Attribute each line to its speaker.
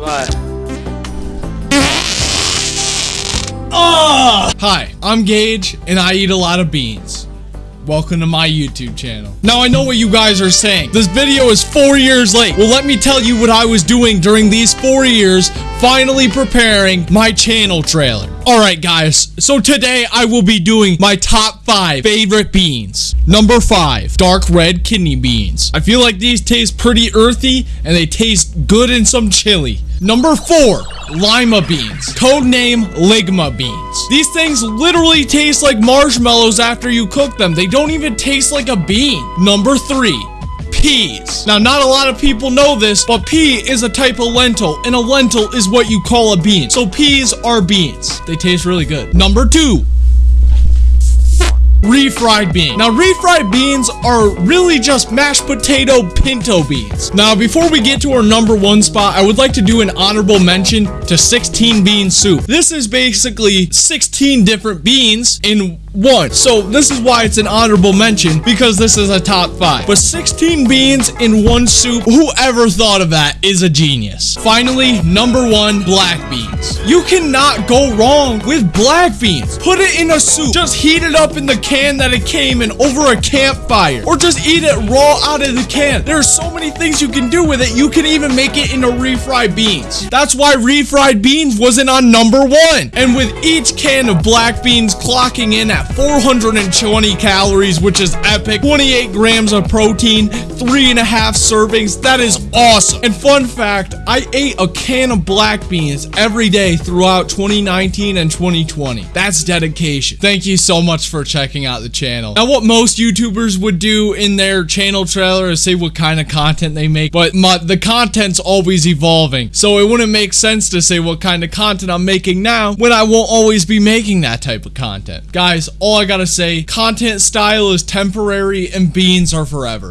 Speaker 1: What?
Speaker 2: Ah! Hi, I'm Gage, and I eat a lot of beans. Welcome to my YouTube channel. Now, I know what you guys are saying. This video is four years late. Well, let me tell you what I was doing during these four years, finally preparing my channel trailer. Alright, guys, so today I will be doing my top five favorite beans. Number five, dark red kidney beans. I feel like these taste pretty earthy, and they taste good in some chili. Number four, lima beans. Codename ligma beans. These things literally taste like marshmallows after you cook them. They don't even taste like a bean. Number three, peas. Now, not a lot of people know this, but pea is a type of lentil, and a lentil is what you call a bean. So peas are beans. They taste really good. Number two, refried beans. Now, refried beans are really just mashed potato pinto beans. Now, before we get to our number one spot, I would like to do an honorable mention to 16 bean soup. This is basically 16 different beans in one. So this is why it's an honorable mention because this is a top five. But 16 beans in one soup, whoever thought of that is a genius. Finally, number one, black beans. You cannot go wrong with black beans. Put it in a soup. Just heat it up in the can that it came in over a campfire. Or just eat it raw out of the can. There are so many things you can do with it. You can even make it into refried beans. That's why refried beans wasn't on number one. And with each can of black beans clocking in at 420 calories, which is epic, 28 grams of protein, three and a half servings. That is awesome. And fun fact, I ate a can of black beans every day throughout 2019 and 2020. That's dedication. Thank you so much for checking out the channel. Now, what most YouTubers would do in their channel trailer is say what kind of content they make, but my, the content's always evolving. So it wouldn't make sense to say what kind of content I'm making now when I won't always be making that type of content. Guys, all I gotta say, content style is temporary and beans are forever.